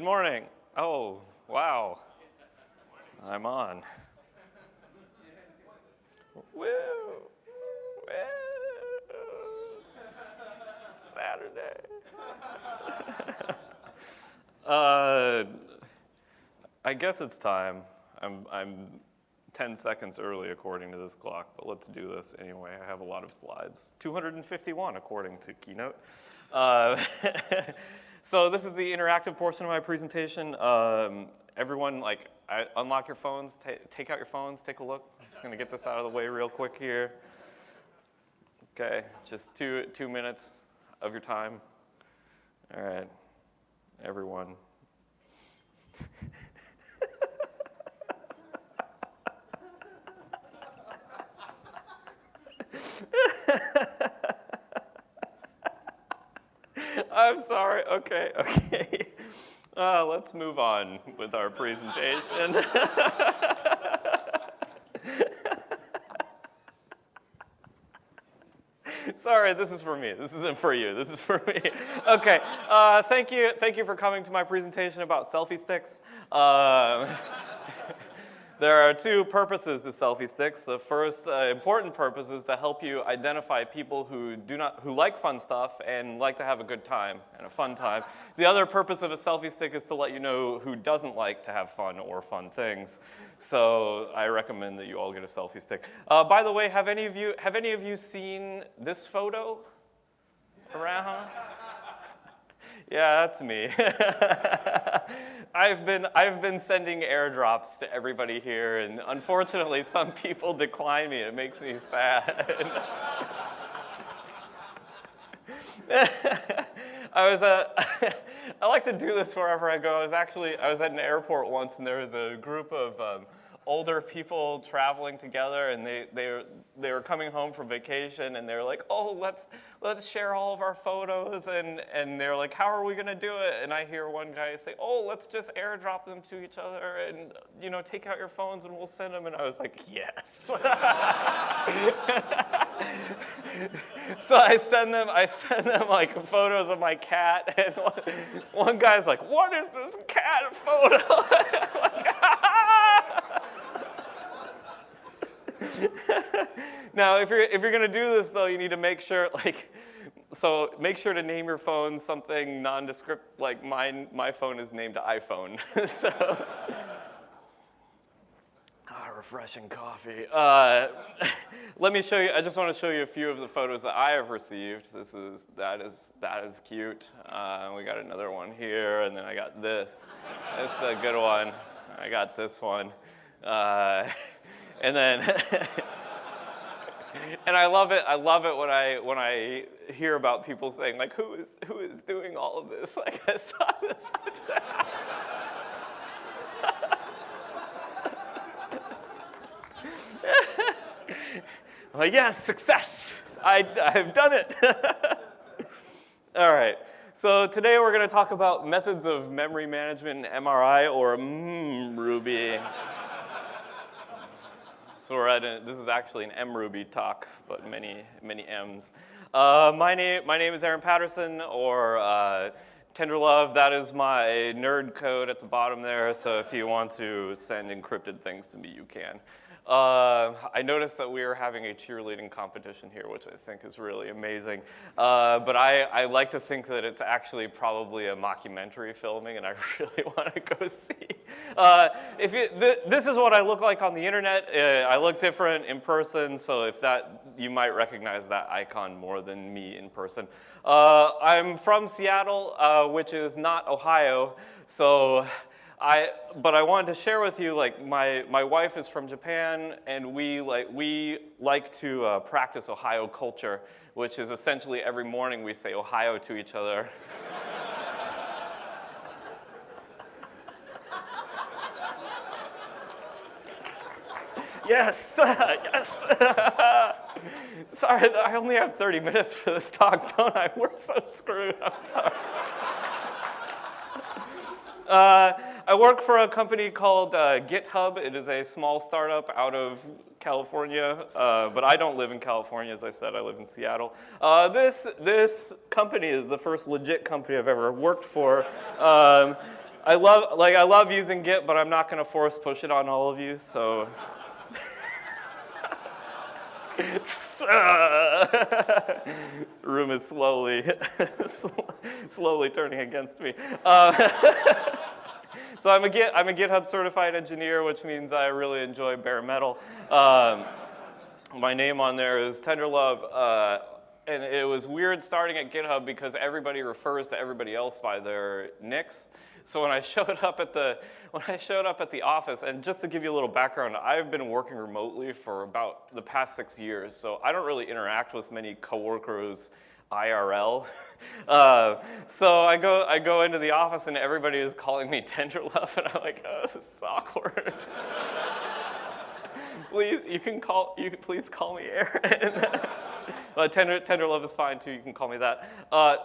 Good morning. Oh, wow. I'm on. Woo! Saturday. uh, I guess it's time. I'm, I'm 10 seconds early according to this clock, but let's do this anyway. I have a lot of slides. 251 according to Keynote. Uh, so this is the interactive portion of my presentation. Um, everyone, like, I, unlock your phones, take out your phones, take a look. I'm just gonna get this out of the way real quick here. Okay, just two, two minutes of your time. All right, everyone. I'm sorry. Okay, okay. Uh, let's move on with our presentation. Sorry, this is for me. This isn't for you. This is for me. Okay. Uh, thank you. Thank you for coming to my presentation about selfie sticks. Uh, there are two purposes to selfie sticks. The first uh, important purpose is to help you identify people who do not, who like fun stuff and like to have a good time and a fun time. The other purpose of a selfie stick is to let you know who doesn't like to have fun or fun things. So I recommend that you all get a selfie stick. Uh, by the way, have any of you have any of you seen this photo around? Yeah, that's me. I've been, I've been sending airdrops to everybody here, and unfortunately, some people decline me. It makes me sad. I was, uh, I like to do this wherever I go. I was actually, I was at an airport once, and there was a group of um, older people traveling together and they, they, they were coming home from vacation and they were like, oh, let's, let's share all of our photos. And, and they're like, how are we gonna do it? And I hear one guy say, oh, let's just airdrop them to each other and you know, take out your phones and we'll send them. And I was like, yes. so I send them, I send them like photos of my cat and one, one guy's like, what is this cat photo? now, if you're, if you're gonna do this though, you need to make sure, like, so make sure to name your phone something nondescript, like mine, my phone is named iPhone, so. ah, refreshing coffee. Uh, let me show you, I just wanna show you a few of the photos that I have received. This is, that is, that is cute. Uh, we got another one here, and then I got this. This is a good one. I got this one. Uh, and then, and I love it. I love it when I when I hear about people saying like, who is who is doing all of this? Like I saw this. I'm like, yes, success. I, I've done it. all right. So today we're going to talk about methods of memory management in MRI or mm, Ruby. So we're at a, this is actually an mRuby talk, but many, many M's. Uh, my, name, my name is Aaron Patterson, or uh, Tenderlove. That is my nerd code at the bottom there, so if you want to send encrypted things to me, you can. Uh, I noticed that we are having a cheerleading competition here, which I think is really amazing. Uh, but I, I, like to think that it's actually probably a mockumentary filming, and I really want to go see. Uh, if you, th this is what I look like on the internet. Uh, I look different in person, so if that, you might recognize that icon more than me in person. Uh, I'm from Seattle, uh, which is not Ohio, so I, but I wanted to share with you, like, my, my wife is from Japan, and we like, we like to uh, practice Ohio culture, which is essentially every morning we say Ohio to each other. yes, yes. sorry, I only have 30 minutes for this talk, don't I? We're so screwed, I'm sorry. Uh, I work for a company called uh, GitHub. It is a small startup out of California, uh, but I don't live in California, as I said, I live in Seattle. Uh, this, this company is the first legit company I've ever worked for. Um, I love, like, I love using Git, but I'm not going to force push it on all of you, so. Room is slowly, slowly turning against me. Uh, so I'm a, Git, I'm a GitHub certified engineer, which means I really enjoy bare metal. Um, my name on there is Tenderlove. Uh, and it was weird starting at GitHub because everybody refers to everybody else by their nicks. So when I showed up at the when I showed up at the office, and just to give you a little background, I've been working remotely for about the past six years, so I don't really interact with many coworkers IRL. Uh, so I go I go into the office and everybody is calling me Tenderlove, and I'm like, oh, this is awkward. please, you can call you can please call me Aaron. uh, tender, Tenderlove is fine too. You can call me that. Uh,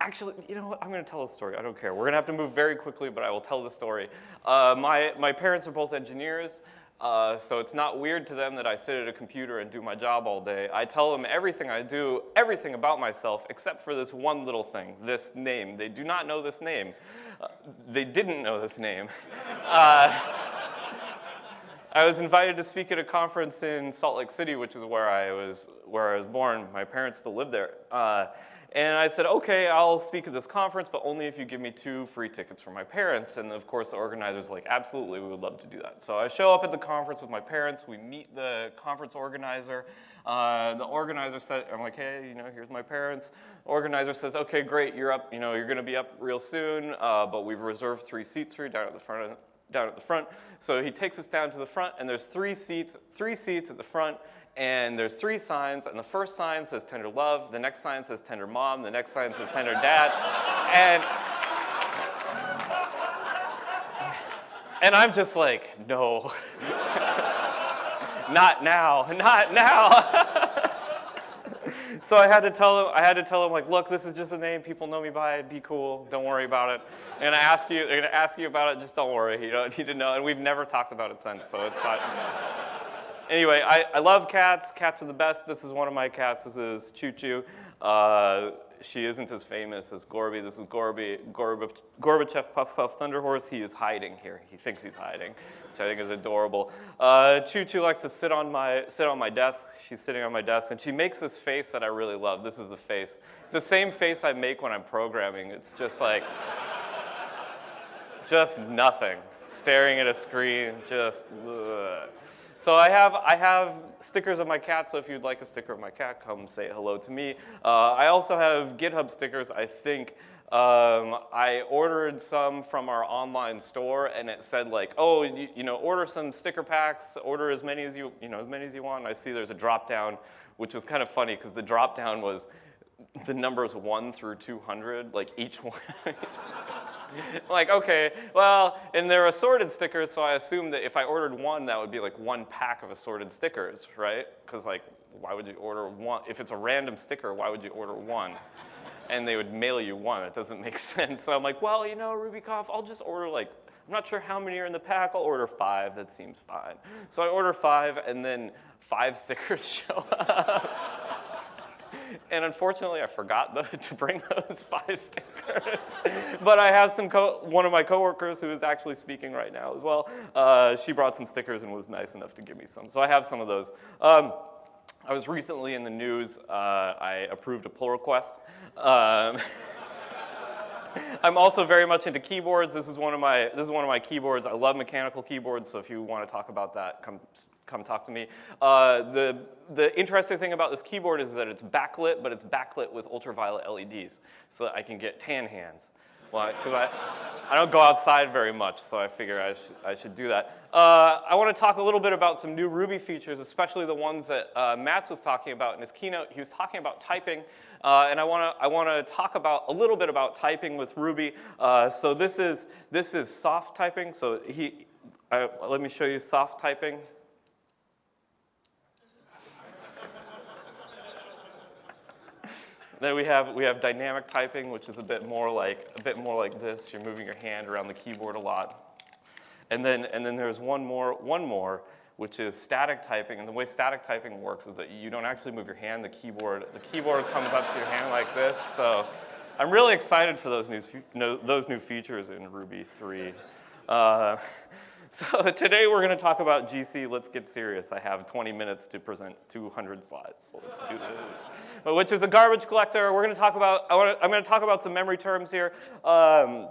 Actually, you know what? I'm going to tell a story. I don't care. We're going to have to move very quickly, but I will tell the story. Uh, my, my parents are both engineers, uh, so it's not weird to them that I sit at a computer and do my job all day. I tell them everything I do, everything about myself, except for this one little thing, this name. They do not know this name. Uh, they didn't know this name. Uh, I was invited to speak at a conference in Salt Lake City, which is where I was, where I was born. My parents still live there. And I said, okay, I'll speak at this conference, but only if you give me two free tickets for my parents. And of course, the organizer's like, absolutely, we would love to do that. So I show up at the conference with my parents. We meet the conference organizer. Uh, the organizer said, I'm like, hey, you know, here's my parents. The organizer says, okay, great, you're up, you know, you're gonna be up real soon, uh, but we've reserved three seats for you down at the front down at the front. So he takes us down to the front and there's three seats, three seats at the front and there's three signs, and the first sign says tender love, the next sign says tender mom, the next sign says tender dad, and and I'm just like, no, not now, not now. so I had to tell him, I had to tell him like, look, this is just a name people know me by. Be cool. Don't worry about it. And I ask you, they're gonna ask you about it. Just don't worry. You don't need to know. And we've never talked about it since, so it's not anyway, I, I love cats. Cats are the best. This is one of my cats. This is Choo Choo. Uh, she isn't as famous as Gorby. This is Gorby, Gorb Gorbachev Puff Puff Thunderhorse. He is hiding here. He thinks he's hiding, which I think is adorable. Uh, Choo Choo likes to sit on my sit on my desk. She's sitting on my desk, and she makes this face that I really love. This is the face. It's the same face I make when I'm programming. It's just like, just nothing. Staring at a screen, just. Ugh. So I have, I have stickers of my cat, so if you'd like a sticker of my cat, come say hello to me. Uh, I also have GitHub stickers, I think. Um, I ordered some from our online store and it said like, oh, you, you, know, order some sticker packs, order as many as you, you know, as many as you want. And I see there's a drop down, which was kind of funny because the drop down was the numbers one through 200, like each one. like, okay, well, and they're assorted stickers, so I assume that if I ordered one, that would be like one pack of assorted stickers, right? Because like, why would you order one? If it's a random sticker, why would you order one? And they would mail you one. It doesn't make sense. So I'm like, well, you know, RubyConf, I'll just order like, I'm not sure how many are in the pack. I'll order five. That seems fine. So I order five, and then five stickers show up and unfortunately, I forgot the, to bring those five stickers. but I have some, one of my coworkers who is actually speaking right now as well. Uh, she brought some stickers and was nice enough to give me some. So I have some of those. Um, I was recently in the news. Uh, I approved a pull request. Um, I'm also very much into keyboards. This is one of my this is one of my keyboards. I love mechanical keyboards. So if you want to talk about that, come come talk to me. Uh, the, the interesting thing about this keyboard is that it's backlit, but it's backlit with ultraviolet LEDs, so that I can get tan hands. Well, because I, I don't go outside very much, so I figure I, sh I should do that. Uh, I want to talk a little bit about some new Ruby features, especially the ones that uh, was talking about in his keynote. He was talking about typing, uh, and I want to I want to talk about a little bit about typing with Ruby. Uh, so this is this is soft typing. So he, let me show you soft typing. Then we have, we have dynamic typing, which is a bit more like, a bit more like this. You're moving your hand around the keyboard a lot. And then, and then there's one more, one more, which is static typing. And the way static typing works is that you don't actually move your hand, the keyboard, the keyboard comes up to your hand like this. So I'm really excited for those new, those new features in Ruby 3. Uh, so today we're going to talk about GC. Let's get serious. I have 20 minutes to present 200 slides, so let's do this. Which is a garbage collector. We're going to talk about, I am to talk about some memory terms here. Um,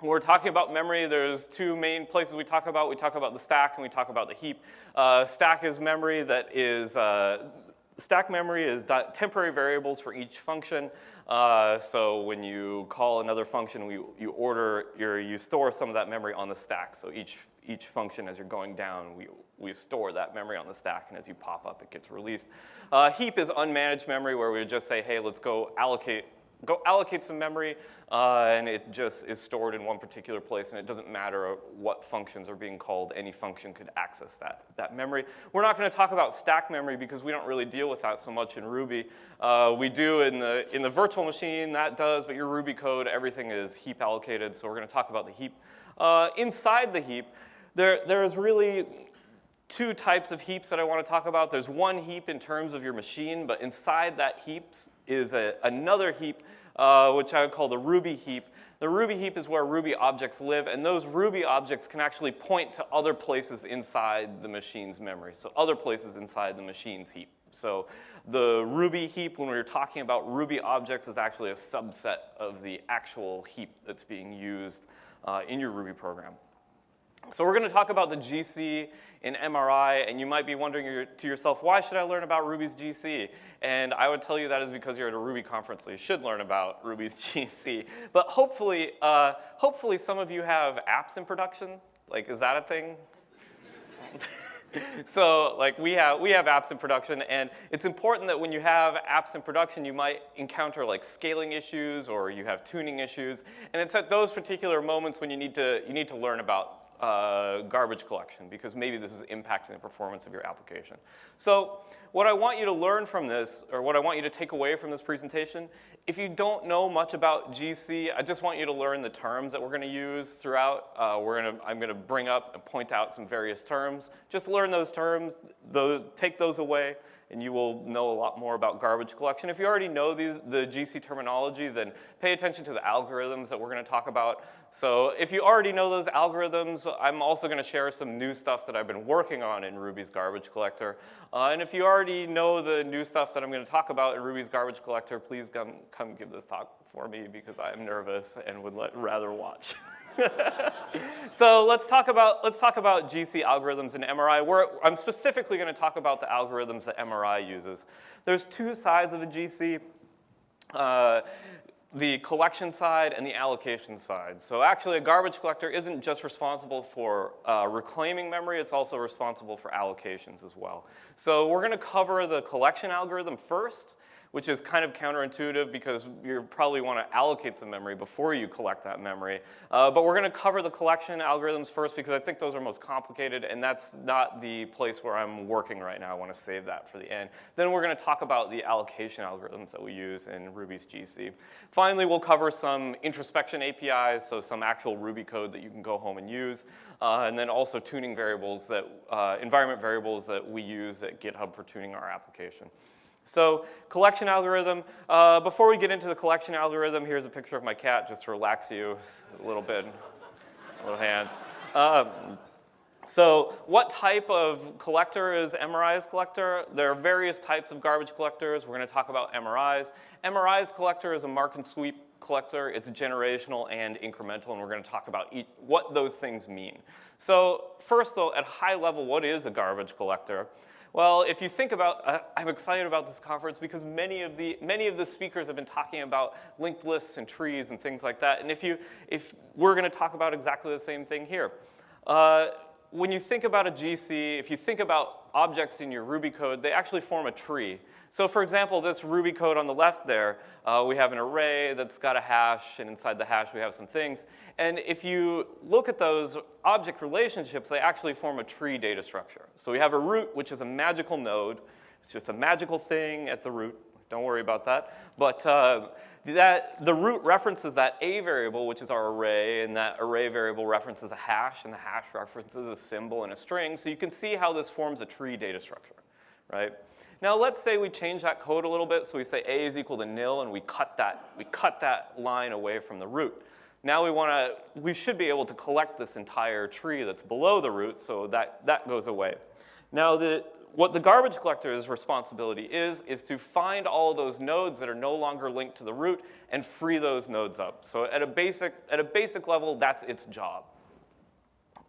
when we're talking about memory, there's two main places we talk about. We talk about the stack and we talk about the heap. Uh, stack is memory that is, uh, stack memory is temporary variables for each function. Uh, so when you call another function, we, you order, your, you store some of that memory on the stack. So each, each function as you're going down, we, we store that memory on the stack, and as you pop up, it gets released. Uh, heap is unmanaged memory where we would just say, hey, let's go allocate go allocate some memory, uh, and it just is stored in one particular place, and it doesn't matter what functions are being called. Any function could access that, that memory. We're not going to talk about stack memory because we don't really deal with that so much in Ruby. Uh, we do in the, in the virtual machine, that does, but your Ruby code, everything is heap allocated, so we're going to talk about the heap. Uh, inside the heap, there, there's really two types of heaps that I want to talk about. There's one heap in terms of your machine, but inside that heap is a, another heap, uh, which I would call the Ruby heap. The Ruby heap is where Ruby objects live, and those Ruby objects can actually point to other places inside the machine's memory, so other places inside the machine's heap. So the Ruby heap, when we are talking about Ruby objects, is actually a subset of the actual heap that's being used uh, in your Ruby program. So we're going to talk about the GC in MRI, and you might be wondering to yourself, why should I learn about Ruby's GC? And I would tell you that is because you're at a Ruby conference, so you should learn about Ruby's GC. But hopefully, uh, hopefully some of you have apps in production. Like, is that a thing? so like we have, we have apps in production and it's important that when you have apps in production, you might encounter like scaling issues or you have tuning issues. And it's at those particular moments when you need to, you need to learn about uh, garbage collection because maybe this is impacting the performance of your application. So what I want you to learn from this, or what I want you to take away from this presentation, if you don't know much about GC, I just want you to learn the terms that we're gonna use throughout. Uh, we're gonna, I'm gonna bring up and point out some various terms. Just learn those terms, those, take those away, and you will know a lot more about garbage collection. If you already know these, the GC terminology, then pay attention to the algorithms that we're gonna talk about. So if you already know those algorithms, I'm also gonna share some new stuff that I've been working on in Ruby's garbage collector. Uh, and if you already know the new stuff that I'm gonna talk about in Ruby's garbage collector, please come, come give this talk for me because I'm nervous and would let, rather watch. so let's talk about let's talk about GC algorithms in MRI. We're, I'm specifically going to talk about the algorithms that MRI uses. There's two sides of the GC. Uh, the collection side and the allocation side. So actually a garbage collector isn't just responsible for uh, reclaiming memory, it's also responsible for allocations as well. So we're gonna cover the collection algorithm first, which is kind of counterintuitive because you probably want to allocate some memory before you collect that memory. Uh, but we're going to cover the collection algorithms first because I think those are most complicated and that's not the place where I'm working right now. I want to save that for the end. Then we're going to talk about the allocation algorithms that we use in Ruby's GC. Finally, we'll cover some introspection APIs, so some actual Ruby code that you can go home and use. Uh, and then also tuning variables that, uh, environment variables that we use at GitHub for tuning our application. So collection algorithm, uh, before we get into the collection algorithm, here's a picture of my cat just to relax you a little bit, little hands. Um, so what type of collector is MRI's collector? There are various types of garbage collectors. We're gonna talk about MRI's. MRI's collector is a mark and sweep collector. It's generational and incremental, and we're gonna talk about each, what those things mean. So first though, at high level, what is a garbage collector? Well, if you think about, uh, I'm excited about this conference because many of the many of the speakers have been talking about linked lists and trees and things like that. And if you, if we're going to talk about exactly the same thing here. Uh, when you think about a GC, if you think about objects in your Ruby code, they actually form a tree. So for example, this Ruby code on the left there, uh, we have an array that's got a hash, and inside the hash we have some things. And if you look at those object relationships, they actually form a tree data structure. So we have a root, which is a magical node. It's just a magical thing at the root. Don't worry about that. But uh, that, the root references that A variable, which is our array, and that array variable references a hash, and the hash references a symbol and a string. So you can see how this forms a tree data structure, right? Now let's say we change that code a little bit, so we say a is equal to nil, and we cut that, we cut that line away from the root. Now we want to, we should be able to collect this entire tree that's below the root, so that, that goes away. Now the, what the garbage collector's responsibility is, is to find all those nodes that are no longer linked to the root and free those nodes up. So at a basic, at a basic level, that's its job.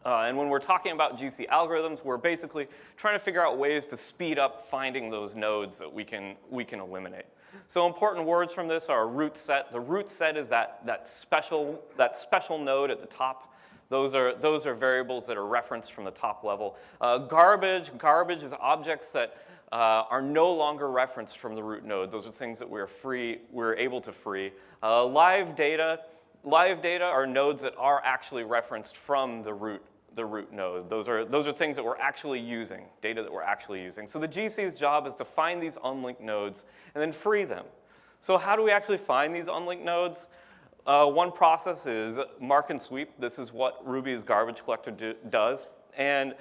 Uh, and when we're talking about GC algorithms, we're basically trying to figure out ways to speed up finding those nodes that we can, we can eliminate. So important words from this are root set. The root set is that, that, special, that special node at the top. Those are, those are variables that are referenced from the top level. Uh, garbage, garbage is objects that uh, are no longer referenced from the root node. Those are things that we're free, we're able to free. Uh, live data, live data are nodes that are actually referenced from the root the root node. Those are, those are things that we're actually using, data that we're actually using. So the GC's job is to find these unlinked nodes and then free them. So how do we actually find these unlinked nodes? Uh, one process is mark and sweep. This is what Ruby's garbage collector do, does. And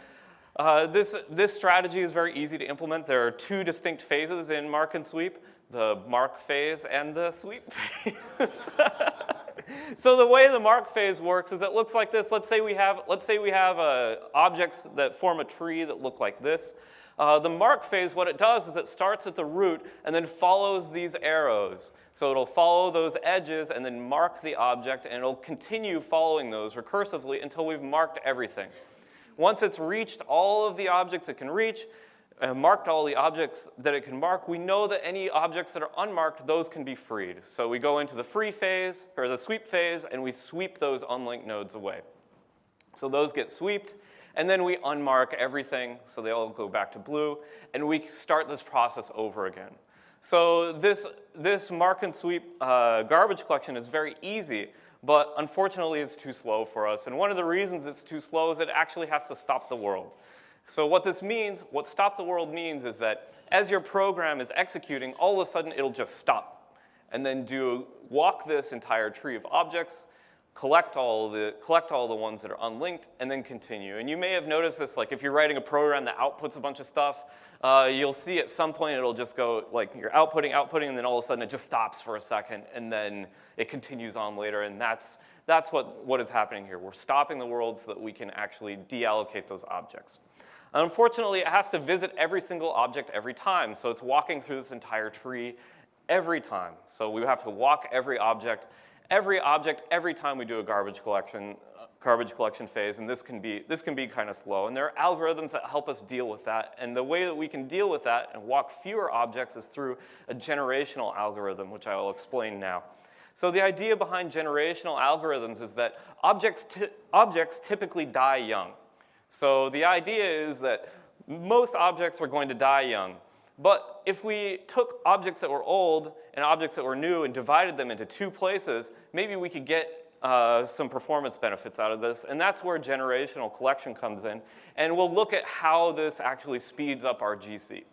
uh, this, this strategy is very easy to implement. There are two distinct phases in mark and sweep, the mark phase and the sweep phase. so the way the mark phase works is it looks like this. Let's say we have, let's say we have uh, objects that form a tree that look like this. Uh, the mark phase, what it does is it starts at the root and then follows these arrows. So it'll follow those edges and then mark the object and it'll continue following those recursively until we've marked everything. Once it's reached all of the objects it can reach, uh, marked all the objects that it can mark, we know that any objects that are unmarked, those can be freed. So we go into the free phase, or the sweep phase, and we sweep those unlinked nodes away. So those get swept, and then we unmark everything, so they all go back to blue, and we start this process over again. So this, this mark and sweep uh, garbage collection is very easy, but unfortunately it's too slow for us. And one of the reasons it's too slow is it actually has to stop the world. So what this means, what stop the world means is that as your program is executing, all of a sudden it'll just stop and then do walk this entire tree of objects, collect all the, collect all the ones that are unlinked, and then continue. And you may have noticed this, like if you're writing a program that outputs a bunch of stuff, uh, you'll see at some point it'll just go, like you're outputting, outputting, and then all of a sudden it just stops for a second, and then it continues on later, and that's, that's what, what is happening here. We're stopping the world so that we can actually deallocate those objects. Unfortunately, it has to visit every single object every time, so it's walking through this entire tree every time. So we have to walk every object, every object, every time we do a garbage collection, garbage collection phase, and this can be, this can be kind of slow. And there are algorithms that help us deal with that, and the way that we can deal with that and walk fewer objects is through a generational algorithm, which I will explain now. So the idea behind generational algorithms is that objects, objects typically die young. So the idea is that most objects are going to die young. But if we took objects that were old and objects that were new and divided them into two places, maybe we could get uh, some performance benefits out of this. And that's where generational collection comes in. And we'll look at how this actually speeds up our GC.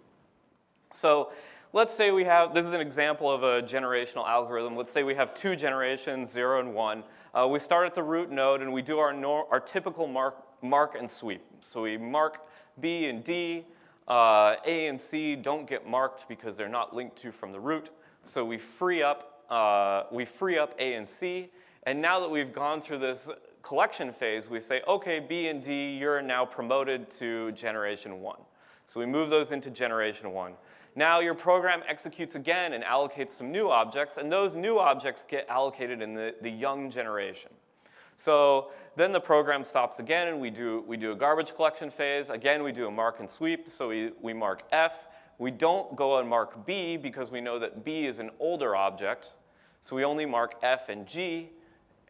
So let's say we have, this is an example of a generational algorithm. Let's say we have two generations, zero and one. Uh, we start at the root node and we do our, our typical mark mark and sweep. So we mark B and D. Uh, A and C don't get marked because they're not linked to from the root. So we free up, uh, we free up A and C. And now that we've gone through this collection phase, we say, okay, B and D, you're now promoted to generation one. So we move those into generation one. Now your program executes again and allocates some new objects, and those new objects get allocated in the, the young generation. So then the program stops again and we do, we do a garbage collection phase. Again, we do a mark and sweep, so we, we mark F. We don't go and mark B because we know that B is an older object. So we only mark F and G,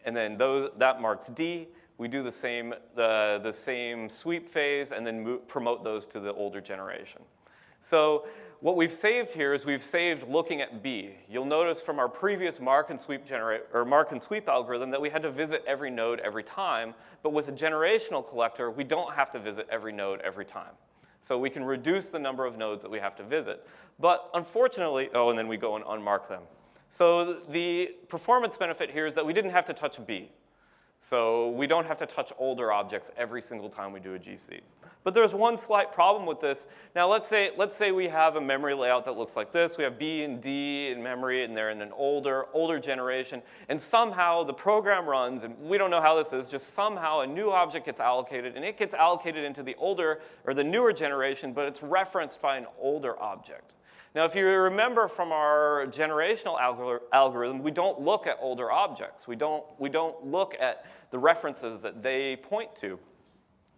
and then those, that marks D. We do the same, the, the same sweep phase and then promote those to the older generation. So what we've saved here is we've saved looking at B. You'll notice from our previous mark and sweep generate or mark and sweep algorithm that we had to visit every node every time, but with a generational collector, we don't have to visit every node every time. So we can reduce the number of nodes that we have to visit. But unfortunately, oh, and then we go and unmark them. So the performance benefit here is that we didn't have to touch B. So we don't have to touch older objects every single time we do a GC. But there's one slight problem with this. Now let's say, let's say we have a memory layout that looks like this. We have B and D in memory and they're in an older, older generation. And somehow the program runs, and we don't know how this is, just somehow a new object gets allocated and it gets allocated into the older or the newer generation, but it's referenced by an older object. Now, if you remember from our generational algorithm, we don't look at older objects. We don't, we don't look at the references that they point to.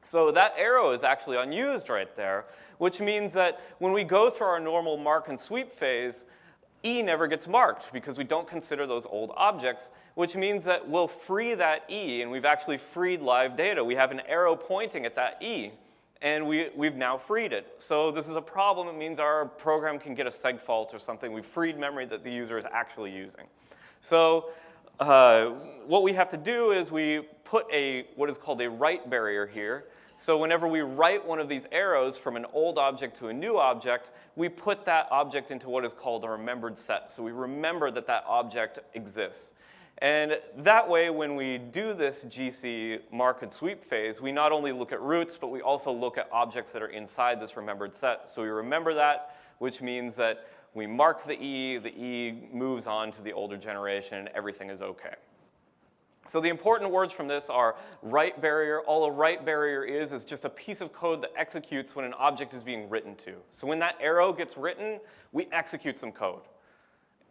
So that arrow is actually unused right there, which means that when we go through our normal mark and sweep phase, E never gets marked because we don't consider those old objects, which means that we'll free that E, and we've actually freed live data. We have an arrow pointing at that E and we, we've now freed it. So this is a problem. It means our program can get a seg fault or something. We've freed memory that the user is actually using. So uh, what we have to do is we put a, what is called a write barrier here. So whenever we write one of these arrows from an old object to a new object, we put that object into what is called a remembered set. So we remember that that object exists. And that way, when we do this GC mark and sweep phase, we not only look at roots, but we also look at objects that are inside this remembered set. So we remember that, which means that we mark the E, the E moves on to the older generation, and everything is okay. So the important words from this are write barrier. All a write barrier is is just a piece of code that executes when an object is being written to. So when that arrow gets written, we execute some code.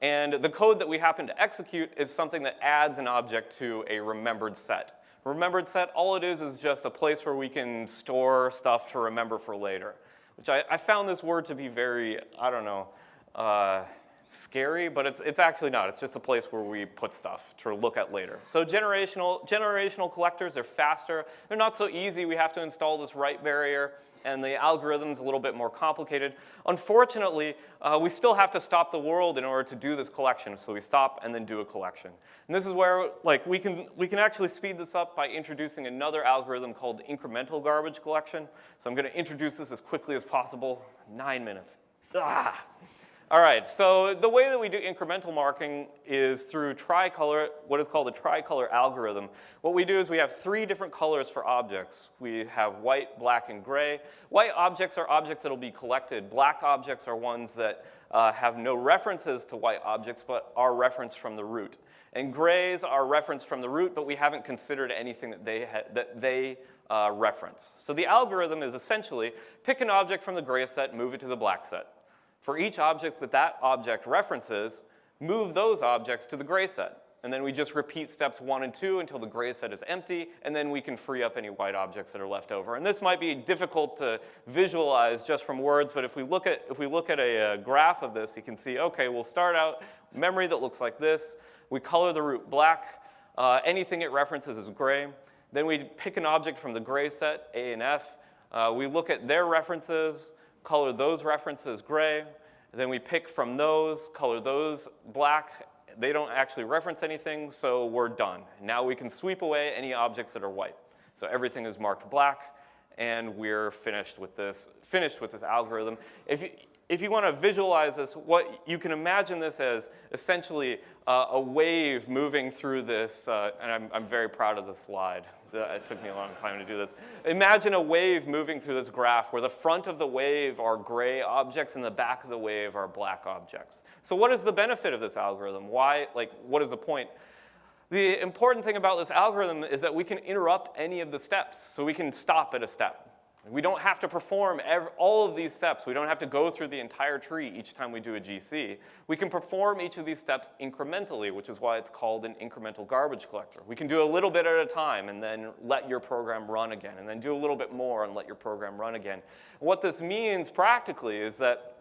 And the code that we happen to execute is something that adds an object to a remembered set. Remembered set, all it is is just a place where we can store stuff to remember for later, which I, I found this word to be very, I don't know, uh, scary, but it's, it's actually not. It's just a place where we put stuff to look at later. So generational, generational collectors are faster. They're not so easy. We have to install this write barrier and the algorithm's a little bit more complicated. Unfortunately, uh, we still have to stop the world in order to do this collection. So we stop and then do a collection. And this is where like we can, we can actually speed this up by introducing another algorithm called incremental garbage collection. So I'm gonna introduce this as quickly as possible. Nine minutes. Ah. All right, so the way that we do incremental marking is through tricolor, what is called a tricolor algorithm. What we do is we have three different colors for objects. We have white, black, and gray. White objects are objects that will be collected. Black objects are ones that uh, have no references to white objects, but are referenced from the root. And grays are referenced from the root, but we haven't considered anything that they, that they uh, reference. So the algorithm is essentially pick an object from the gray set, move it to the black set. For each object that that object references, move those objects to the gray set. And then we just repeat steps one and two until the gray set is empty, and then we can free up any white objects that are left over. And this might be difficult to visualize just from words, but if we look at, if we look at a, a graph of this, you can see, okay, we'll start out memory that looks like this. We color the root black. Uh, anything it references is gray. Then we pick an object from the gray set, A and F. Uh, we look at their references color those references gray. Then we pick from those, color those black. They don't actually reference anything, so we're done. Now we can sweep away any objects that are white. So everything is marked black, and we're finished with this, finished with this algorithm. If you, if you want to visualize this, what you can imagine this as essentially uh, a wave moving through this, uh, and I'm, I'm very proud of this slide it took me a long time to do this. Imagine a wave moving through this graph where the front of the wave are gray objects and the back of the wave are black objects. So what is the benefit of this algorithm? Why, like, what is the point? The important thing about this algorithm is that we can interrupt any of the steps. So we can stop at a step. We don't have to perform all of these steps. We don't have to go through the entire tree each time we do a GC. We can perform each of these steps incrementally, which is why it's called an incremental garbage collector. We can do a little bit at a time and then let your program run again, and then do a little bit more and let your program run again. What this means practically is that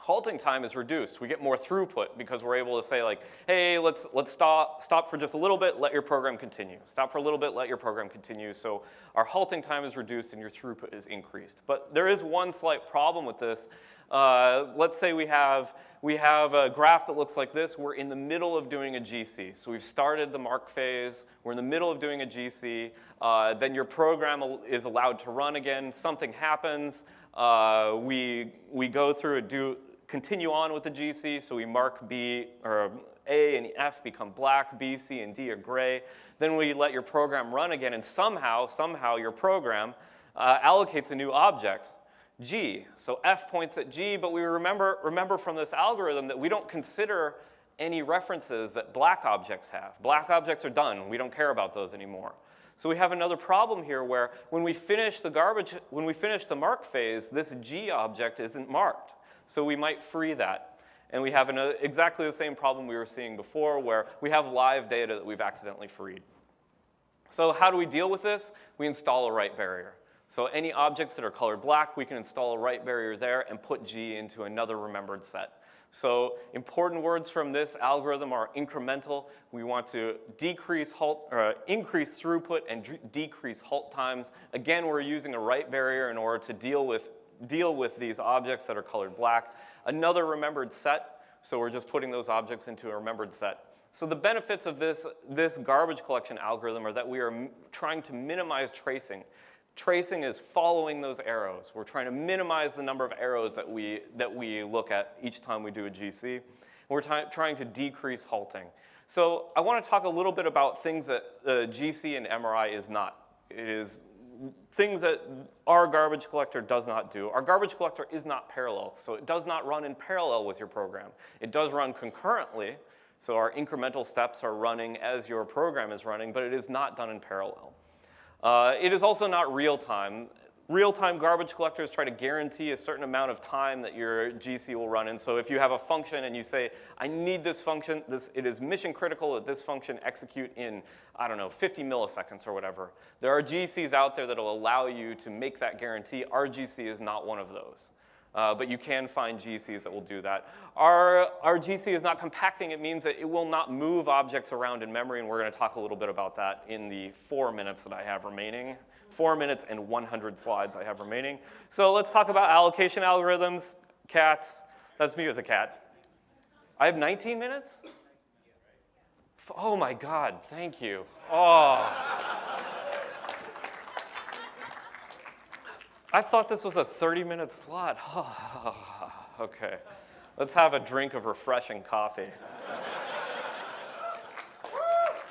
halting time is reduced. We get more throughput because we're able to say like, hey, let's, let's stop, stop for just a little bit, let your program continue. Stop for a little bit, let your program continue. So our halting time is reduced and your throughput is increased. But there is one slight problem with this. Uh, let's say we have, we have a graph that looks like this. We're in the middle of doing a GC. So we've started the mark phase. We're in the middle of doing a GC. Uh, then your program is allowed to run again. Something happens. Uh, we, we go through a do, continue on with the GC, so we mark B or A and F become black, B, C, and D are gray. Then we let your program run again, and somehow, somehow your program uh, allocates a new object, G. So F points at G, but we remember, remember from this algorithm that we don't consider any references that black objects have. Black objects are done. We don't care about those anymore. So we have another problem here where when we finish the garbage, when we finish the mark phase, this G object isn't marked. So we might free that. And we have an, uh, exactly the same problem we were seeing before where we have live data that we've accidentally freed. So how do we deal with this? We install a write barrier. So any objects that are colored black, we can install a write barrier there and put G into another remembered set. So important words from this algorithm are incremental. We want to decrease halt, increase throughput and decrease halt times. Again, we're using a write barrier in order to deal with, deal with these objects that are colored black. Another remembered set, so we're just putting those objects into a remembered set. So the benefits of this, this garbage collection algorithm are that we are trying to minimize tracing. Tracing is following those arrows. We're trying to minimize the number of arrows that we, that we look at each time we do a GC. We're trying to decrease halting. So I want to talk a little bit about things that uh, GC and MRI is not. It is things that our garbage collector does not do. Our garbage collector is not parallel, so it does not run in parallel with your program. It does run concurrently, so our incremental steps are running as your program is running, but it is not done in parallel. Uh, it is also not real time. Real-time garbage collectors try to guarantee a certain amount of time that your GC will run in. So if you have a function and you say, I need this function, this, it is mission critical that this function execute in, I don't know, 50 milliseconds or whatever. There are GCs out there that will allow you to make that guarantee. Our GC is not one of those. Uh, but you can find GCs that will do that. Our, our GC is not compacting. It means that it will not move objects around in memory, and we're going to talk a little bit about that in the four minutes that I have remaining. Four minutes and 100 slides I have remaining. So let's talk about allocation algorithms, cats. That's me with a cat. I have 19 minutes? Oh my God, thank you. Oh. I thought this was a 30-minute slot. okay. Let's have a drink of refreshing coffee.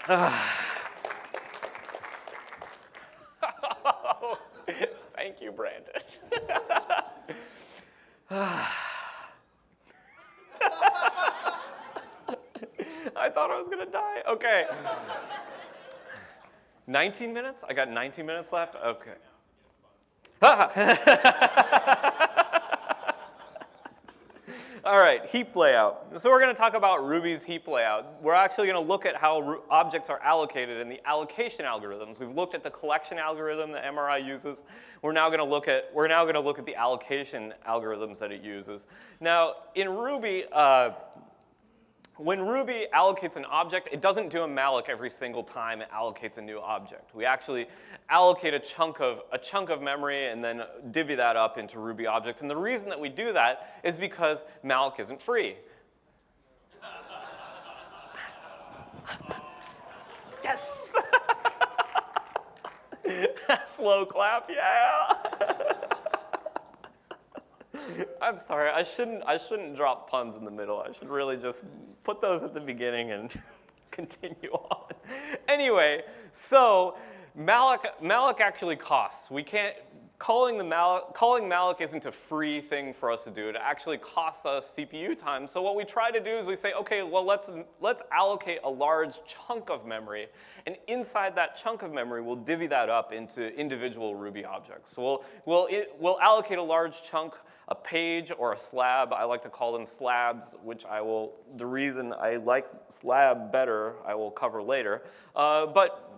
Thank you, Brandon. I thought I was going to die. Okay. 19 minutes? I got 19 minutes left? Okay. All right, heap layout. So we're going to talk about Ruby's heap layout. We're actually going to look at how objects are allocated in the allocation algorithms. We've looked at the collection algorithm that MRI uses. We're now going to look at we're now to look at the allocation algorithms that it uses. Now, in Ruby, uh, when Ruby allocates an object, it doesn't do a malloc every single time it allocates a new object. We actually allocate a chunk of, a chunk of memory and then divvy that up into Ruby objects. And the reason that we do that is because malloc isn't free. yes! Slow clap, yeah! I'm sorry, I shouldn't, I shouldn't drop puns in the middle. I should really just put those at the beginning and continue on. Anyway, so malloc, malloc actually costs. We can't, calling, the malloc, calling malloc isn't a free thing for us to do. It actually costs us CPU time. So what we try to do is we say, okay, well, let's, let's allocate a large chunk of memory. And inside that chunk of memory, we'll divvy that up into individual Ruby objects. So we'll, we'll, it, we'll allocate a large chunk a page or a slab, I like to call them slabs, which I will, the reason I like slab better, I will cover later. Uh, but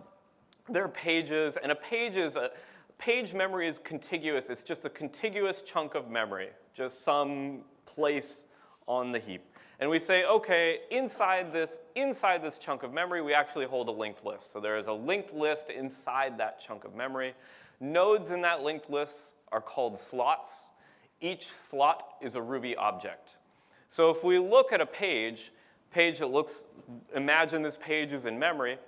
they're pages, and a page is a, page memory is contiguous. It's just a contiguous chunk of memory, just some place on the heap. And we say, okay, inside this, inside this chunk of memory, we actually hold a linked list. So there is a linked list inside that chunk of memory. Nodes in that linked list are called slots. Each slot is a Ruby object. So if we look at a page, page that looks, imagine this page is in memory,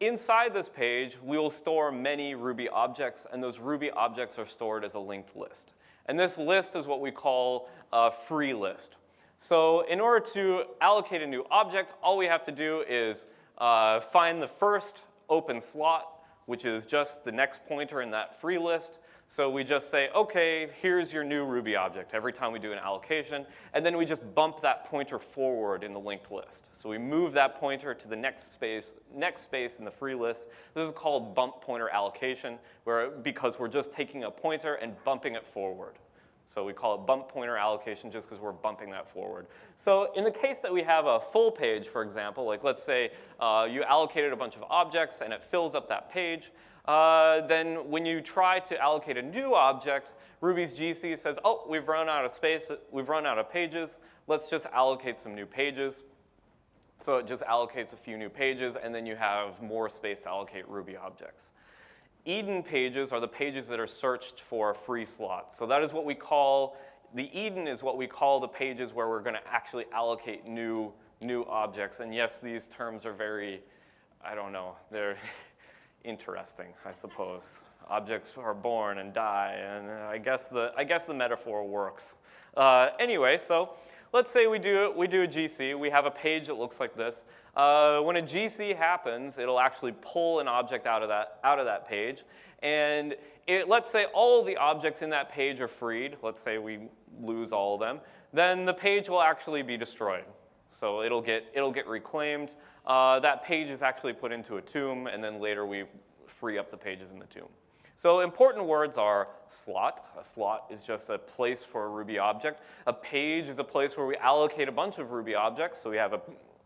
inside this page, we will store many Ruby objects, and those Ruby objects are stored as a linked list. And this list is what we call a free list. So in order to allocate a new object, all we have to do is uh, find the first open slot, which is just the next pointer in that free list. So we just say, okay, here's your new Ruby object every time we do an allocation, and then we just bump that pointer forward in the linked list. So we move that pointer to the next space, next space in the free list. This is called bump pointer allocation, where, because we're just taking a pointer and bumping it forward. So we call it bump pointer allocation just because we're bumping that forward. So in the case that we have a full page, for example, like let's say uh, you allocated a bunch of objects and it fills up that page, uh, then when you try to allocate a new object, Ruby's GC says, oh, we've run out of space, we've run out of pages, let's just allocate some new pages. So it just allocates a few new pages, and then you have more space to allocate Ruby objects. Eden pages are the pages that are searched for free slot. So that is what we call, the Eden is what we call the pages where we're gonna actually allocate new, new objects. And yes, these terms are very, I don't know, they're interesting, I suppose. Objects are born and die, and I guess the, I guess the metaphor works. Uh, anyway, so let's say we do, we do a GC. We have a page that looks like this. Uh, when a GC happens, it'll actually pull an object out of that, out of that page. And it, let's say all the objects in that page are freed. Let's say we lose all of them. Then the page will actually be destroyed. So it'll get, it'll get reclaimed. Uh, that page is actually put into a tomb, and then later we free up the pages in the tomb. So important words are slot. A slot is just a place for a Ruby object. A page is a place where we allocate a bunch of Ruby objects. So we have a,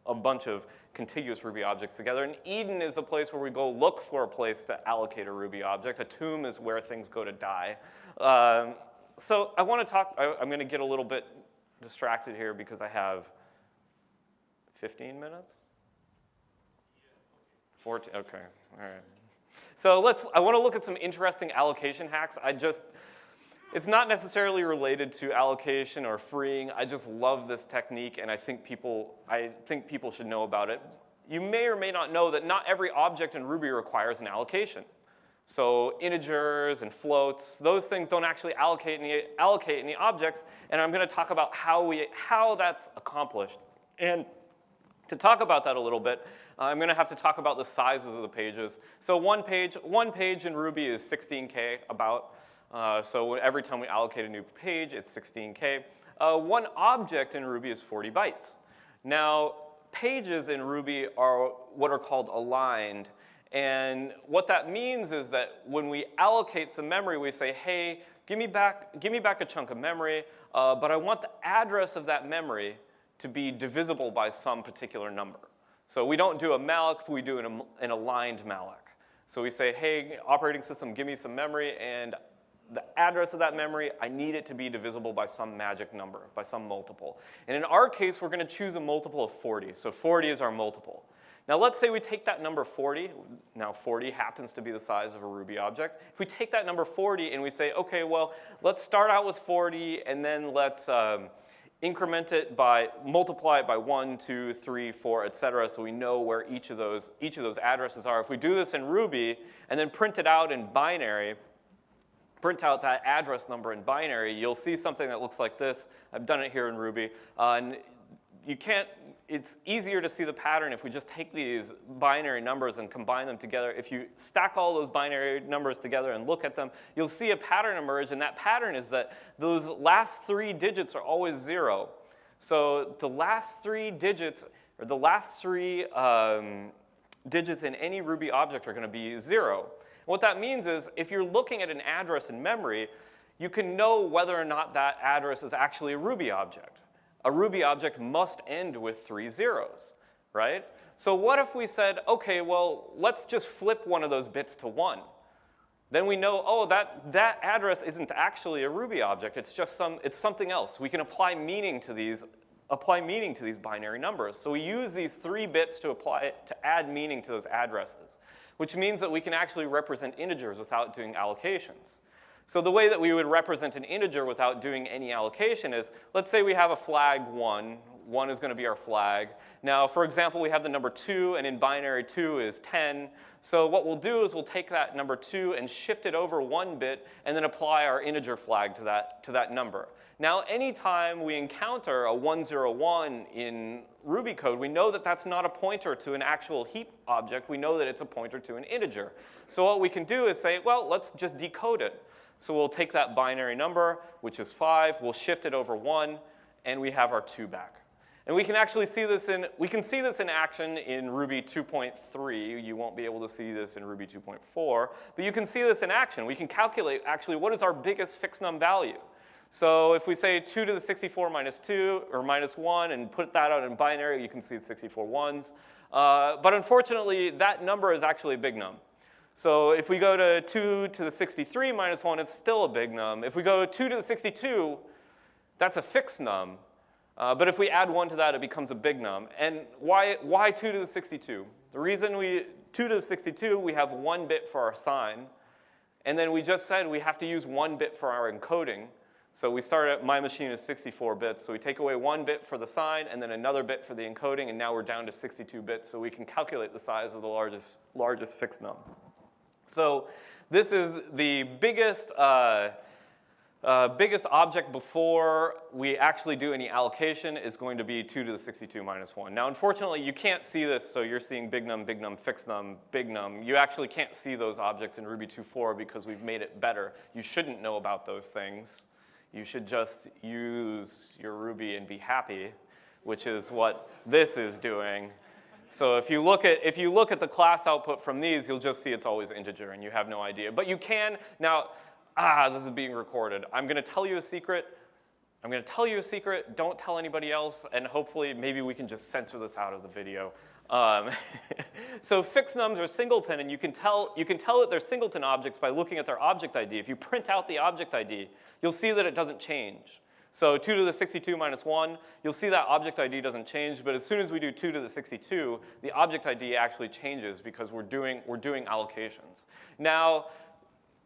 a bunch of contiguous Ruby objects together. And Eden is the place where we go look for a place to allocate a Ruby object. A tomb is where things go to die. Um, so I want to talk, I, I'm going to get a little bit distracted here because I have 15 minutes? 14, okay, all right. So let's, I wanna look at some interesting allocation hacks. I just, it's not necessarily related to allocation or freeing. I just love this technique and I think people, I think people should know about it. You may or may not know that not every object in Ruby requires an allocation. So integers and floats, those things don't actually allocate any, allocate any objects, and I'm gonna talk about how, we, how that's accomplished. And to talk about that a little bit, uh, I'm gonna have to talk about the sizes of the pages. So one page, one page in Ruby is 16K about. Uh, so every time we allocate a new page, it's 16K. Uh, one object in Ruby is 40 bytes. Now, pages in Ruby are what are called aligned. And what that means is that when we allocate some memory, we say, hey, give me back, give me back a chunk of memory, uh, but I want the address of that memory to be divisible by some particular number. So we don't do a malloc, we do an, an aligned malloc. So we say, hey, operating system, give me some memory, and the address of that memory, I need it to be divisible by some magic number, by some multiple. And in our case, we're gonna choose a multiple of 40. So 40 is our multiple. Now let's say we take that number 40, now 40 happens to be the size of a Ruby object. If we take that number 40 and we say, okay, well, let's start out with 40 and then let's, um, increment it by, multiply it by one, two, three, four, et cetera, so we know where each of those, each of those addresses are. If we do this in Ruby and then print it out in binary, print out that address number in binary, you'll see something that looks like this. I've done it here in Ruby. Uh, and you can't, it's easier to see the pattern if we just take these binary numbers and combine them together. If you stack all those binary numbers together and look at them, you'll see a pattern emerge, and that pattern is that those last three digits are always zero. So the last three digits, or the last three um, digits in any Ruby object are gonna be zero. what that means is if you're looking at an address in memory, you can know whether or not that address is actually a Ruby object a Ruby object must end with three zeros, right? So what if we said, okay, well, let's just flip one of those bits to one. Then we know, oh, that, that address isn't actually a Ruby object, it's just some, it's something else. We can apply meaning to these, apply meaning to these binary numbers. So we use these three bits to apply, to add meaning to those addresses, which means that we can actually represent integers without doing allocations. So the way that we would represent an integer without doing any allocation is, let's say we have a flag one, one is gonna be our flag. Now, for example, we have the number two, and in binary two is 10. So what we'll do is we'll take that number two and shift it over one bit, and then apply our integer flag to that, to that number. Now, anytime we encounter a 101 in Ruby code, we know that that's not a pointer to an actual heap object. We know that it's a pointer to an integer. So what we can do is say, well, let's just decode it. So we'll take that binary number, which is 5, we'll shift it over 1, and we have our 2 back. And we can actually see this in, we can see this in action in Ruby 2.3. You won't be able to see this in Ruby 2.4, but you can see this in action. We can calculate actually what is our biggest Fixnum value. So if we say 2 to the 64 minus 2 or minus 1 and put that out in binary, you can see 64 ones. Uh, but unfortunately, that number is actually a Bignum. So if we go to 2 to the 63 minus 1, it's still a Bignum. If we go 2 to the 62, that's a Fixnum. Uh, but if we add 1 to that, it becomes a Bignum. And why, why 2 to the 62? The reason we, 2 to the 62, we have one bit for our sign. And then we just said we have to use one bit for our encoding. So we start at my machine is 64 bits. So we take away one bit for the sign and then another bit for the encoding, and now we're down to 62 bits. So we can calculate the size of the largest, largest Fixnum. So this is the biggest uh, uh, biggest object before we actually do any allocation is going to be 2 to the 62 minus 1. Now, unfortunately, you can't see this, so you're seeing Bignum, big num, fixed num, Bignum. You actually can't see those objects in Ruby 2.4 because we've made it better. You shouldn't know about those things. You should just use your Ruby and be happy, which is what this is doing. So if you look at if you look at the class output from these, you'll just see it's always integer and you have no idea. But you can now ah, this is being recorded. I'm gonna tell you a secret. I'm gonna tell you a secret, don't tell anybody else, and hopefully maybe we can just censor this out of the video. Um, so Fixnums are singleton, and you can, tell, you can tell that they're singleton objects by looking at their object ID. If you print out the object ID, you'll see that it doesn't change. So 2 to the 62 minus 1, you'll see that object ID doesn't change, but as soon as we do 2 to the 62, the object ID actually changes because we're doing, we're doing allocations. Now,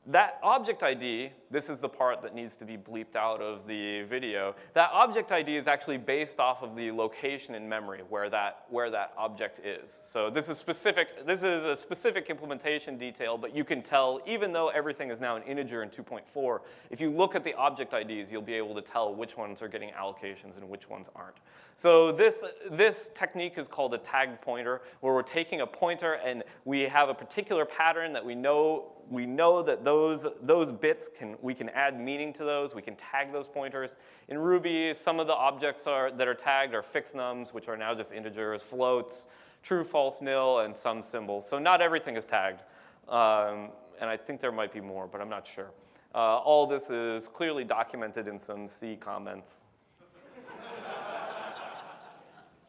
that object ID, this is the part that needs to be bleeped out of the video, that object ID is actually based off of the location in memory where that, where that object is. So this is specific, this is a specific implementation detail, but you can tell, even though everything is now an integer in 2.4, if you look at the object IDs, you'll be able to tell which ones are getting allocations and which ones aren't. So this, this technique is called a tagged pointer, where we're taking a pointer and we have a particular pattern that we know we know that those, those bits, can, we can add meaning to those, we can tag those pointers. In Ruby, some of the objects are, that are tagged are Fixnums, which are now just integers, floats, true, false, nil, and some symbols. So not everything is tagged. Um, and I think there might be more, but I'm not sure. Uh, all this is clearly documented in some C comments.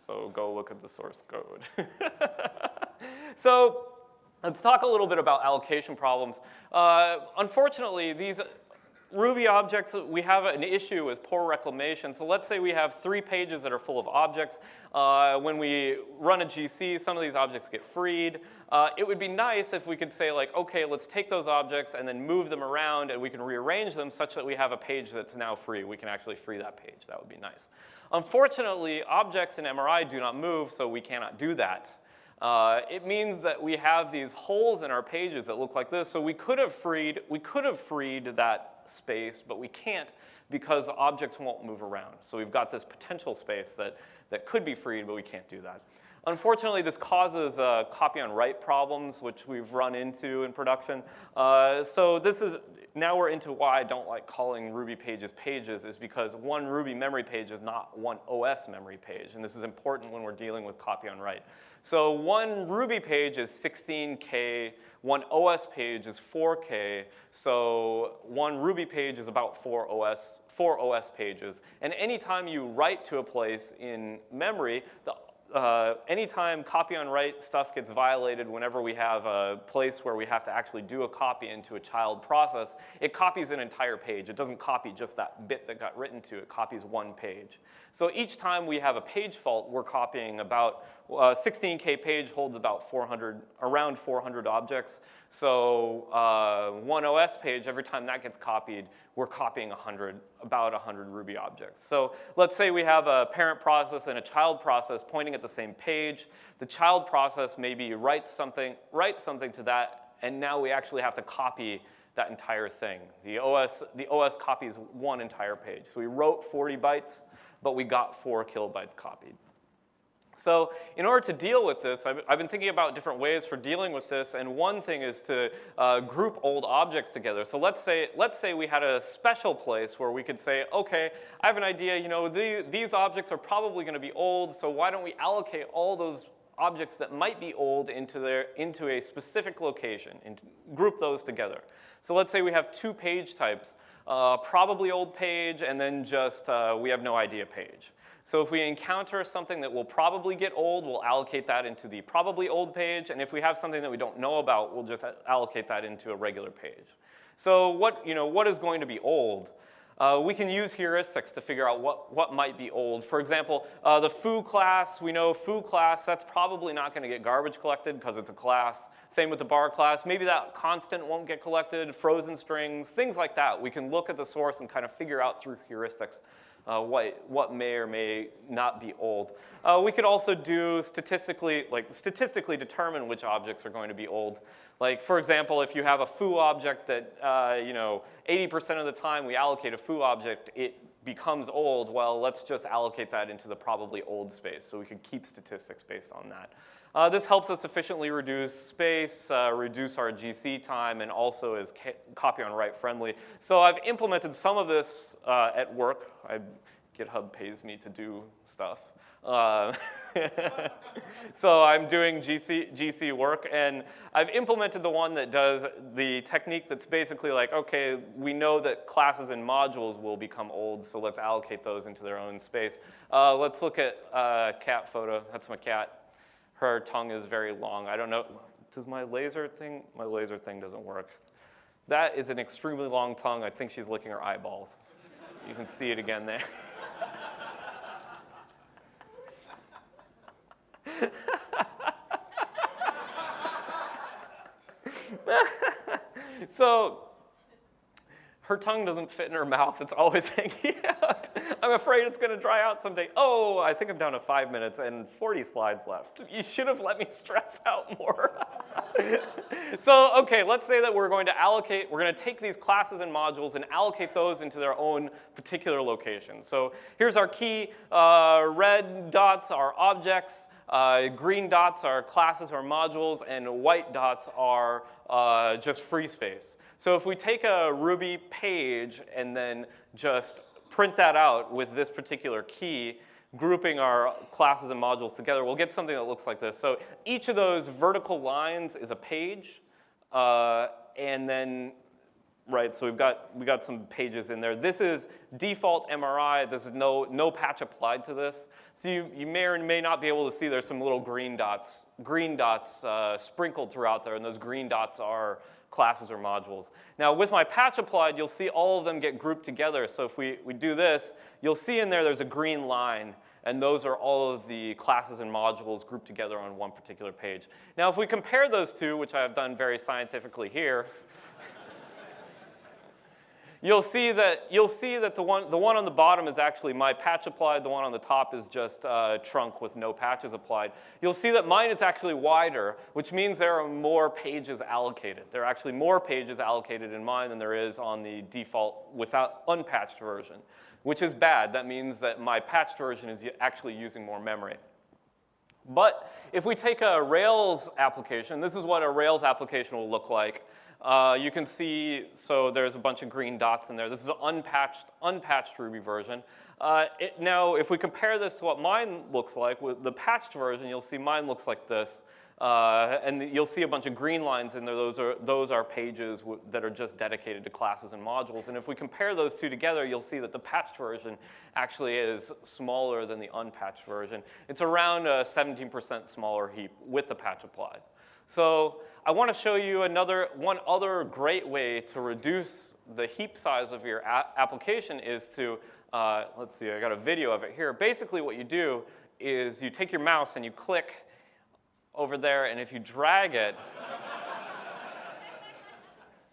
so go look at the source code. so Let's talk a little bit about allocation problems. Uh, unfortunately, these Ruby objects, we have an issue with poor reclamation. So let's say we have three pages that are full of objects. Uh, when we run a GC, some of these objects get freed. Uh, it would be nice if we could say like, okay, let's take those objects and then move them around and we can rearrange them such that we have a page that's now free. We can actually free that page. That would be nice. Unfortunately, objects in MRI do not move, so we cannot do that. Uh, it means that we have these holes in our pages that look like this. So we could have freed, we could have freed that space, but we can't because objects won't move around. So we've got this potential space that, that could be freed, but we can't do that. Unfortunately, this causes uh, copy on write problems, which we've run into in production. Uh, so this is, now we're into why I don't like calling Ruby pages pages is because one Ruby memory page is not one OS memory page. And this is important when we're dealing with copy on write. So one Ruby page is 16K, one OS page is 4K, so one Ruby page is about four OS, four OS pages. And anytime you write to a place in memory, the uh, anytime copy on write stuff gets violated whenever we have a place where we have to actually do a copy into a child process, it copies an entire page. It doesn't copy just that bit that got written to, it copies one page. So each time we have a page fault, we're copying about, uh, 16K page holds about 400, around 400 objects. So uh, one OS page, every time that gets copied, we're copying 100, about 100 Ruby objects. So let's say we have a parent process and a child process pointing at the same page. The child process maybe writes something, writes something to that, and now we actually have to copy that entire thing. The OS, the OS copies one entire page. So we wrote 40 bytes, but we got four kilobytes copied. So in order to deal with this, I've, I've, been thinking about different ways for dealing with this, and one thing is to uh, group old objects together. So let's say, let's say we had a special place where we could say, okay, I have an idea, you know, the, these objects are probably gonna be old, so why don't we allocate all those objects that might be old into, their, into a specific location and group those together. So let's say we have two page types, uh, probably old page and then just uh, we have no idea page. So if we encounter something that will probably get old, we'll allocate that into the probably old page. And if we have something that we don't know about, we'll just allocate that into a regular page. So what, you know, what is going to be old? Uh, we can use heuristics to figure out what, what might be old. For example, uh, the foo class, we know foo class, that's probably not gonna get garbage collected because it's a class. Same with the bar class. Maybe that constant won't get collected, frozen strings, things like that. We can look at the source and kind of figure out through heuristics uh, what, what may or may not be old. Uh, we could also do statistically, like statistically determine which objects are going to be old. Like for example, if you have a foo object that, uh, you know, 80% of the time we allocate a foo object, it becomes old, well, let's just allocate that into the probably old space. So we could keep statistics based on that. Uh, this helps us efficiently reduce space, uh, reduce our GC time, and also is copy on write friendly. So I've implemented some of this uh, at work. I, GitHub pays me to do stuff. Uh, so I'm doing GC, GC work, and I've implemented the one that does the technique that's basically like, okay, we know that classes and modules will become old, so let's allocate those into their own space. Uh, let's look at uh, cat photo. That's my cat her tongue is very long. I don't know, does my laser thing, my laser thing doesn't work. That is an extremely long tongue. I think she's licking her eyeballs. You can see it again there. so her tongue doesn't fit in her mouth. It's always hanging out. I'm afraid it's going to dry out someday. Oh, I think I'm down to five minutes and 40 slides left. You should have let me stress out more. so, okay, let's say that we're going to allocate, we're going to take these classes and modules and allocate those into their own particular locations. So here's our key. Uh, red dots are objects. Uh, green dots are classes or modules, and white dots are uh, just free space. So if we take a Ruby page and then just print that out with this particular key, grouping our classes and modules together, we'll get something that looks like this. So each of those vertical lines is a page, uh, and then, right, so we've got, we got some pages in there. This is default MRI. There's no, no patch applied to this. So you, you may or may not be able to see there's some little green dots, green dots uh, sprinkled throughout there, and those green dots are classes or modules. Now with my patch applied, you'll see all of them get grouped together. So if we, we do this, you'll see in there there's a green line and those are all of the classes and modules grouped together on one particular page. Now if we compare those two, which I have done very scientifically here, you'll see that, you'll see that the, one, the one on the bottom is actually my patch applied, the one on the top is just uh, trunk with no patches applied. You'll see that mine is actually wider, which means there are more pages allocated. There are actually more pages allocated in mine than there is on the default without unpatched version, which is bad. That means that my patched version is actually using more memory. But if we take a Rails application, this is what a Rails application will look like. Uh, you can see, so there's a bunch of green dots in there. This is an unpatched, unpatched Ruby version. Uh, it, now, if we compare this to what mine looks like, with the patched version, you'll see mine looks like this. Uh, and you'll see a bunch of green lines in there. Those are, those are pages that are just dedicated to classes and modules. And if we compare those two together, you'll see that the patched version actually is smaller than the unpatched version. It's around a 17% smaller heap with the patch applied. So I want to show you another, one other great way to reduce the heap size of your application is to, uh, let's see, I got a video of it here. Basically what you do is you take your mouse and you click over there, and if you drag it,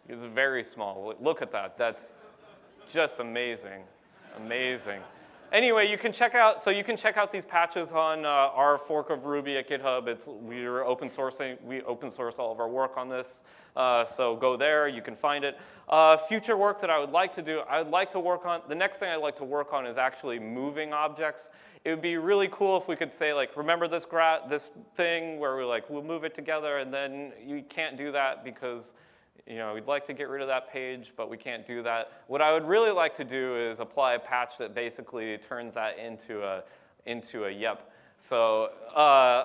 It's very small. Look at that. That's just amazing. Amazing. Anyway, you can check out, so you can check out these patches on uh, our fork of Ruby at GitHub. It's, we're open sourcing, we open source all of our work on this. Uh, so go there, you can find it. Uh, future work that I would like to do, I would like to work on, the next thing I'd like to work on is actually moving objects. It would be really cool if we could say like, remember this, this thing where we're like, we'll move it together and then you can't do that because you know, we'd like to get rid of that page, but we can't do that. What I would really like to do is apply a patch that basically turns that into a, into a yep. So uh,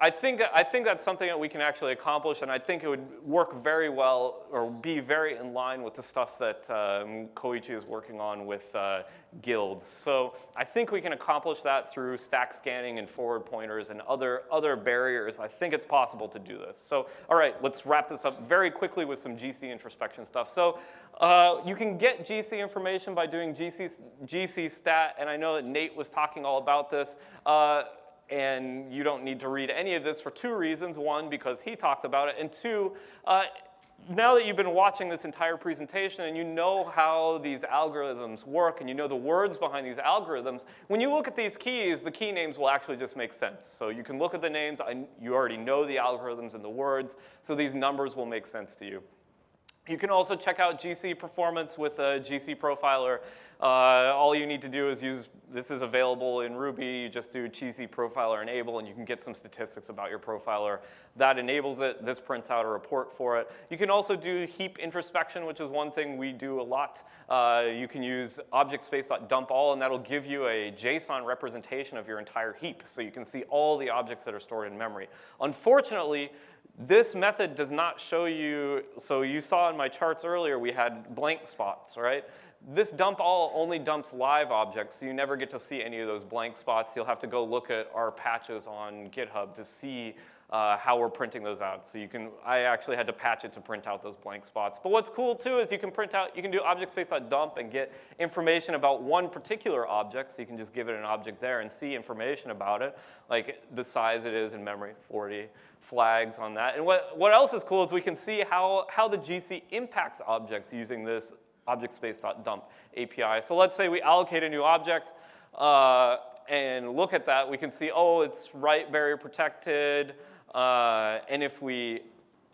I think, I think that's something that we can actually accomplish, and I think it would work very well or be very in line with the stuff that um, Koichi is working on with uh, guilds. So I think we can accomplish that through stack scanning and forward pointers and other, other barriers. I think it's possible to do this. So all right, let's wrap this up very quickly with some GC introspection stuff. So uh, you can get GC information by doing GC, GC stat, and I know that Nate was talking all about this. Uh, and you don't need to read any of this for two reasons. One, because he talked about it, and two, uh, now that you've been watching this entire presentation and you know how these algorithms work and you know the words behind these algorithms, when you look at these keys, the key names will actually just make sense. So you can look at the names, you already know the algorithms and the words, so these numbers will make sense to you. You can also check out GC performance with a GC profiler. Uh, all you need to do is use, this is available in Ruby, you just do GC profiler enable and you can get some statistics about your profiler. That enables it, this prints out a report for it. You can also do heap introspection, which is one thing we do a lot. Uh, you can use object space.dump all and that'll give you a JSON representation of your entire heap so you can see all the objects that are stored in memory. Unfortunately, this method does not show you, so you saw in my charts earlier we had blank spots, right? This dump all only dumps live objects, so you never get to see any of those blank spots. You'll have to go look at our patches on GitHub to see uh, how we're printing those out. So you can, I actually had to patch it to print out those blank spots. But what's cool too is you can print out, you can do object space.dump and get information about one particular object. So you can just give it an object there and see information about it, like the size it is in memory, 40 flags on that. And what, what else is cool is we can see how, how the GC impacts objects using this object space.dump API. So let's say we allocate a new object uh, and look at that. We can see, oh, it's write barrier protected. Uh, and if we,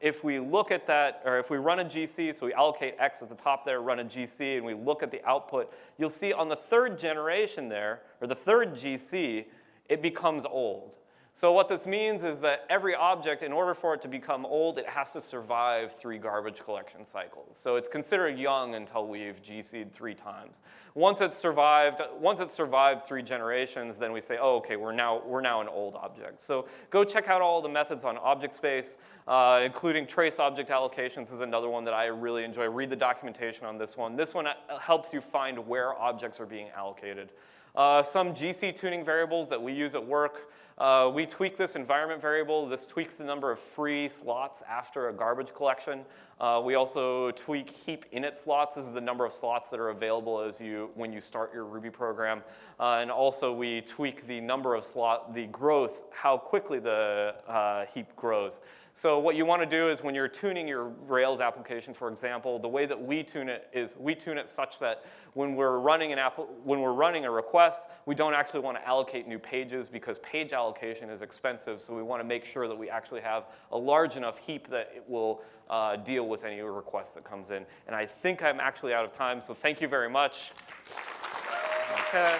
if we look at that, or if we run a GC, so we allocate X at the top there, run a GC, and we look at the output, you'll see on the third generation there, or the third GC, it becomes old. So what this means is that every object, in order for it to become old, it has to survive three garbage collection cycles. So it's considered young until we've GC'd three times. Once it's survived, once it's survived three generations, then we say, oh, okay, we're now, we're now an old object. So go check out all the methods on object space, uh, including trace object allocations is another one that I really enjoy. Read the documentation on this one. This one uh, helps you find where objects are being allocated. Uh, some GC tuning variables that we use at work. Uh, we tweak this environment variable. This tweaks the number of free slots after a garbage collection. Uh, we also tweak heap init slots. This is the number of slots that are available as you, when you start your Ruby program. Uh, and also we tweak the number of slot, the growth, how quickly the uh, heap grows. So what you want to do is when you're tuning your Rails application, for example, the way that we tune it is we tune it such that when we're running an app, when we're running a request, we don't actually want to allocate new pages because page allocation is expensive. So we want to make sure that we actually have a large enough heap that it will uh, deal with any request that comes in. And I think I'm actually out of time, so thank you very much. Okay.